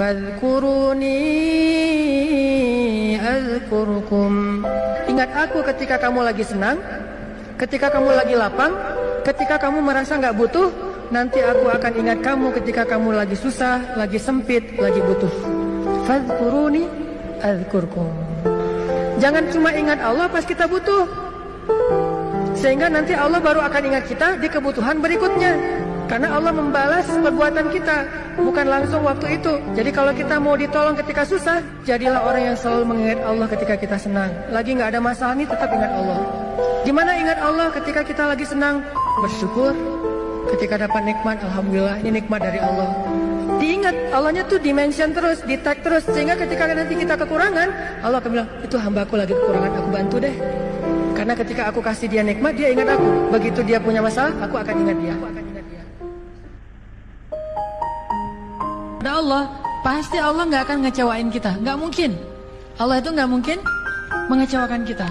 Fadhkuruni azkurkum. Ingat aku ketika kamu lagi senang Ketika kamu lagi lapang Ketika kamu merasa nggak butuh Nanti aku akan ingat kamu ketika kamu lagi susah Lagi sempit, lagi butuh. Fadhkuruni azkurkum. Jangan cuma ingat Allah pas kita butuh. Sehingga nanti Allah baru akan ingat kita di kebutuhan berikutnya Karena Allah membalas perbuatan kita Bukan langsung waktu itu. Jadi kalau kita mau ditolong ketika susah Jadilah orang yang selalu mengingat Allah ketika kita senang. Lagi nggak ada masalah nih tetap ingat Allah. Gimana ingat Allah ketika kita lagi senang? Bersyukur. Ketika dapat nikmat Alhamdulillah ini nikmat dari Allah. Diingat Allahnya tuh dimension terus Di tag terus. Sehingga ketika nanti kita kekurangan Allah akan bilang Itu hambaku lagi kekurangan Aku bantu deh. Karena ketika aku kasih dia nikmat Dia ingat aku. Begitu dia punya masalah Aku akan ingat dia Allah, pasti Allah nggak akan ngecewain kita, nggak mungkin. Allah itu nggak mungkin mengecewakan kita.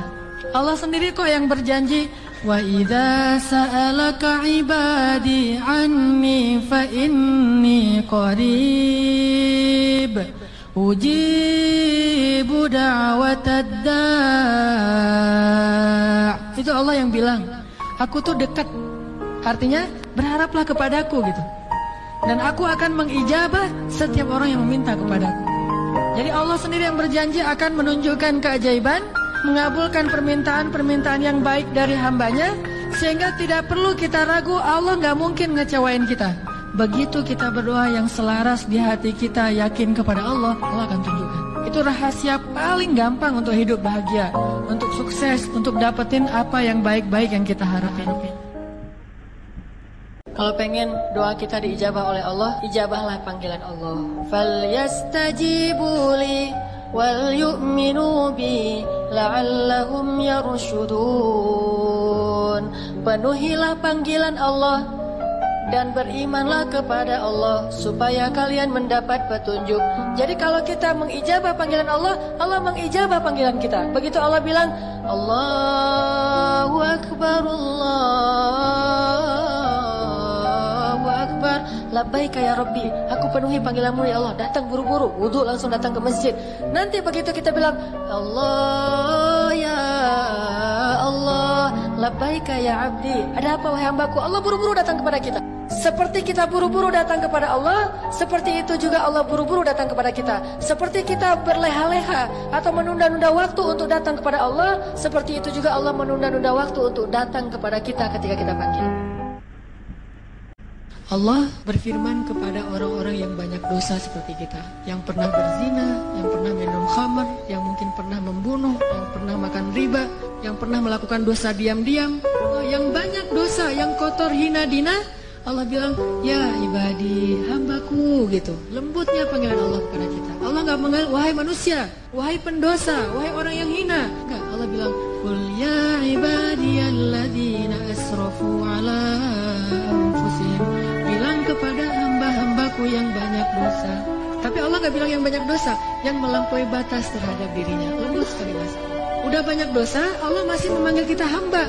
Allah sendiri kok yang berjanji, wa idza sa'alaka ibadi anni fa inni qarib ujibu da'watad da' Itu Allah yang bilang, aku tuh dekat. Artinya berharaplah kepadaku gitu. Dan aku akan mengijabah setiap orang yang meminta kepadaku. Jadi Allah sendiri yang berjanji akan menunjukkan keajaiban, mengabulkan permintaan-permintaan yang baik dari hambanya, sehingga tidak perlu kita ragu Allah nggak mungkin ngecewain kita. Begitu kita berdoa yang selaras di hati kita yakin kepada Allah, Allah akan tunjukkan. Itu rahasia paling gampang untuk hidup bahagia, untuk sukses, untuk dapetin apa yang baik-baik yang kita harapin. Kalau pengen doa kita diijabah oleh Allah, ijabahlah panggilan Allah. Falyastajibu li wal yu'minu bi la'allahum yarshudun. Penuhilah panggilan Allah dan berimanlah kepada Allah supaya kalian mendapat petunjuk. Jadi kalau kita mengijabah panggilan Allah, Allah mengijabah panggilan kita. Begitu Allah bilang, Allahu akbar Allahu Labbaik ya Rabbi, aku penuhi panggilanmu ya Allah. Datang buru-buru, wudhu langsung datang ke masjid. Nanti begitu kita bilang, Allah ya Allah, labbaik ya abdi. Ada apa wahai hambaku? Allah buru-buru datang kepada kita. Seperti kita buru-buru datang kepada Allah, seperti itu juga Allah buru-buru datang kepada kita. Seperti kita berleha-leha atau menunda-nunda waktu untuk datang kepada Allah, seperti itu juga Allah menunda-nunda waktu untuk datang kepada kita ketika kita panggil. Allah berfirman kepada orang-orang yang banyak dosa seperti kita Yang pernah berzina, yang pernah minum khamar, yang mungkin pernah membunuh, yang pernah makan riba Yang pernah melakukan dosa diam-diam. Yang banyak dosa, yang kotor hina dina Allah bilang, ya ibadi, hambaku gitu. Lembutnya panggilan Allah kepada kita. Allah nggak mengal, wahai manusia, wahai pendosa, wahai orang yang hina. Enggak, Allah bilang Qul ya ibadiyalladzina asrafu ala anfusihim kepada hamba-hambaku yang banyak dosa. Tapi Allah nggak bilang yang banyak dosa Yang melampaui batas terhadap dirinya. Lembut sekali mas. Udah banyak dosa, Allah masih memanggil kita hamba.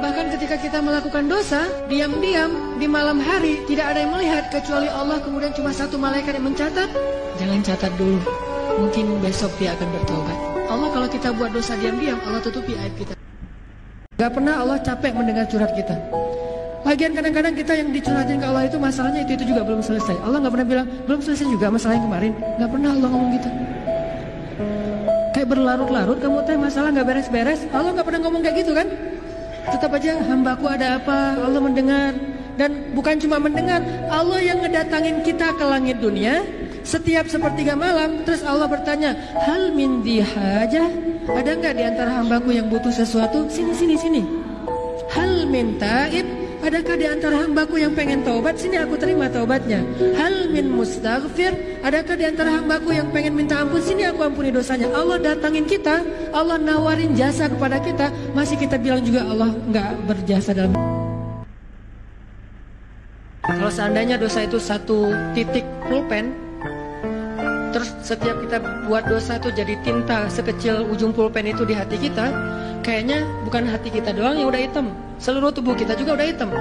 Bahkan ketika kita melakukan dosa Diam-diam di malam hari Tidak ada yang melihat Kecuali Allah. Kemudian cuma satu malaikat yang mencatat. Jangan catat dulu. Mungkin besok dia akan bertobat. Allah kalau kita buat dosa diam-diam Allah tutupi aib kita. Gak pernah Allah capek mendengar curhat kita Lagian kadang-kadang kita yang dicurhatin ke Allah itu masalahnya itu itu juga belum selesai. Allah nggak pernah bilang belum selesai juga masalah yang kemarin. Nggak pernah Allah ngomong gitu. Kayak berlarut-larut kamu teh masalah nggak beres-beres. Allah nggak pernah ngomong kayak gitu kan? Tetap aja hambaku ada apa? Allah mendengar dan bukan cuma mendengar. Allah yang ngedatangin kita ke langit dunia setiap sepertiga malam. Terus Allah bertanya, hal min dihajah? Ada nggak di antara hambaku yang butuh sesuatu? Sini sini sini. Hal min taib? Adakah di antara hambaku yang pengen taubat? Sini aku terima taubatnya. Hal min mustaghfir? Adakah di antara hambaku yang pengen minta ampun? Sini aku ampuni dosanya. Allah datangin kita, Allah nawarin jasa kepada kita, masih kita bilang juga Allah nggak berjasa dalam. Kalau seandainya dosa itu satu titik pulpen, terus setiap kita buat dosa itu jadi tinta sekecil ujung pulpen itu di hati kita, kayaknya bukan hati kita doang yang udah hitam, seluruh tubuh kita juga udah hitam.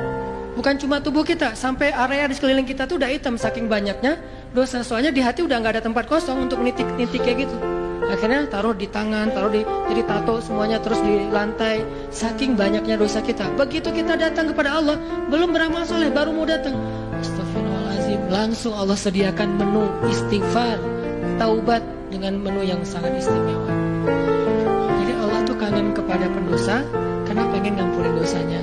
Bukan cuma tubuh kita, sampai area di sekeliling kita tuh udah hitam saking banyaknya dosa. Soalnya di hati udah nggak ada tempat kosong untuk nitik-nitik kayak gitu. Akhirnya taruh di tangan, taruh di jadi tato semuanya terus di lantai. Saking banyaknya dosa kita. Begitu kita datang kepada Allah, belum beramal soleh, baru mau datang. Astagfirullahaladzim, langsung Allah sediakan menu istighfar, taubat dengan menu yang sangat istimewa. Pendosa karena pengen ngampunin dosanya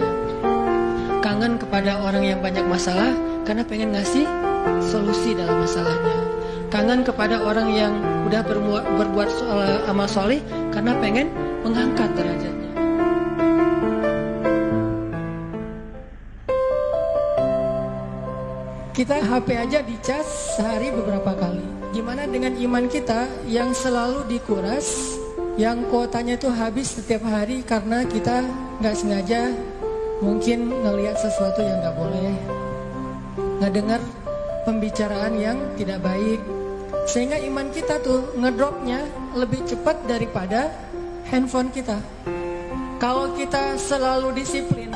kangen kepada orang yang banyak masalah karena pengen ngasih solusi dalam masalahnya. Kangen kepada orang yang udah berbuat, berbuat soal, amal soleh karena pengen mengangkat derajatnya. Kita HP aja dicas sehari beberapa kali. Gimana dengan iman kita yang selalu dikuras, yang kuotanya itu habis setiap hari karena kita nggak sengaja mungkin ngelihat sesuatu yang nggak boleh, ngedengar pembicaraan yang tidak baik, sehingga iman kita tuh ngedropnya lebih cepat daripada handphone kita. Kalau kita selalu disiplin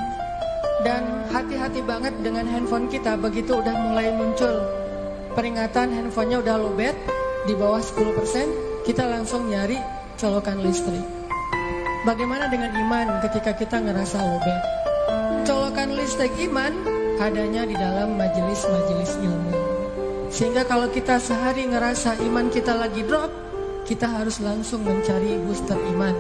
dan hati-hati banget dengan handphone kita, begitu udah mulai muncul peringatan handphonenya udah lowbat di bawah 10%, kita langsung nyari colokan listrik. Bagaimana dengan iman ketika kita ngerasa lowbat? colokan listrik iman adanya di dalam majelis-majelis ilmu. Sehingga kalau kita sehari ngerasa iman kita lagi drop, kita harus langsung mencari booster iman.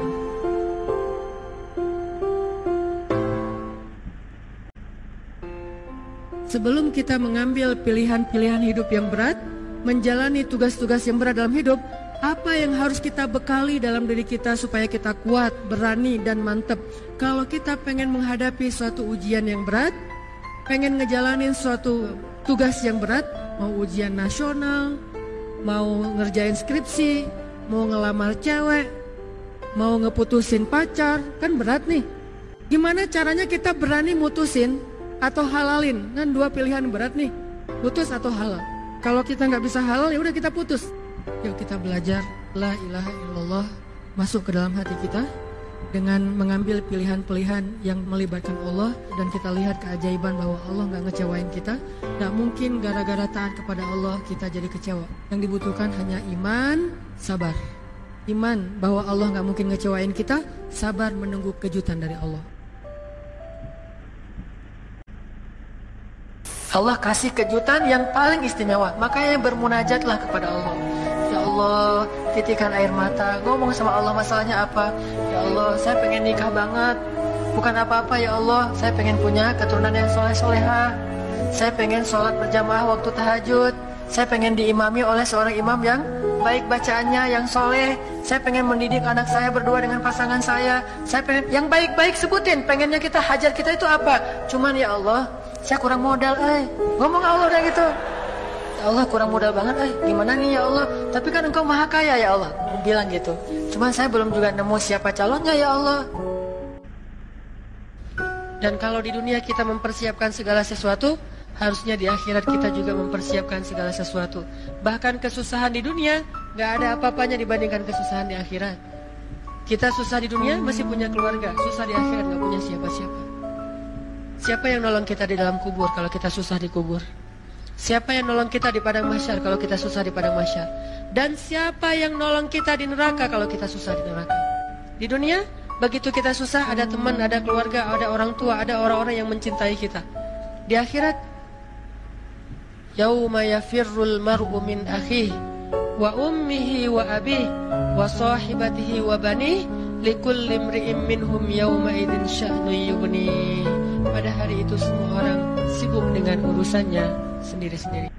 Sebelum kita mengambil pilihan-pilihan hidup yang berat, menjalani tugas-tugas yang berat dalam hidup, apa yang harus kita bekali dalam diri kita supaya kita kuat, berani, dan mantep? Kalau kita pengen menghadapi suatu ujian yang berat, pengen ngejalanin suatu tugas yang berat, mau ujian nasional, mau ngerjain skripsi, mau ngelamar cewek, mau ngeputusin pacar, kan berat nih. Gimana caranya kita berani mutusin atau halalin? Kan dua pilihan berat nih, putus atau halal. Kalau kita nggak bisa halal ya udah kita putus. Yuk kita belajar La ilaha illallah masuk ke dalam hati kita dengan mengambil pilihan-pilihan yang melibatkan Allah dan kita lihat keajaiban bahwa Allah nggak ngecewain kita. Nggak mungkin gara-gara taat kepada Allah kita jadi kecewa. Yang dibutuhkan hanya iman, sabar. Iman bahwa Allah nggak mungkin ngecewain kita, sabar menunggu kejutan dari Allah. Allah kasih kejutan yang paling istimewa, makanya bermunajatlah kepada Allah. Allah titikan air mata. Ngomong sama Allah masalahnya apa? Ya Allah saya pengen nikah banget. Bukan apa-apa ya Allah. Saya pengen punya keturunan yang soleh soleha saya pengen sholat berjamaah waktu tahajud. Saya pengen diimami oleh seorang imam yang baik bacaannya yang soleh. Saya pengen mendidik anak saya berdua dengan pasangan saya. Saya pengen yang baik-baik sebutin pengennya kita hajar kita itu apa? Cuman ya Allah saya kurang modal eh. Ngomong Allah udah gitu Allah kurang modal banget eh. Gimana nih ya Allah? Tapi kan engkau maha kaya ya Allah. Bilang gitu. Cuman saya belum juga nemu siapa calonnya ya Allah. Dan kalau di dunia kita mempersiapkan segala sesuatu harusnya di akhirat kita juga mempersiapkan segala sesuatu. Bahkan kesusahan di dunia nggak ada apa-apanya dibandingkan kesusahan di akhirat. Kita susah di dunia masih punya keluarga. Susah di akhirat nggak punya siapa-siapa. Siapa yang nolong kita di dalam kubur kalau kita susah di kubur Siapa yang nolong kita di padang masyar kalau kita susah di padang masyar? Dan siapa yang nolong kita di neraka kalau kita susah di neraka? Di dunia, begitu kita susah ada teman, ada keluarga, ada orang tua, ada orang-orang yang mencintai kita. Di akhirat, yauma yafirrul mar'u min akhihi wa ummihi wa abihi wa sahibatihi wa banihi likulli imri'in minhum yauma idzin sya'nu yughni. Pada hari itu semua orang sibuk dengan urusannya sendiri-sendiri.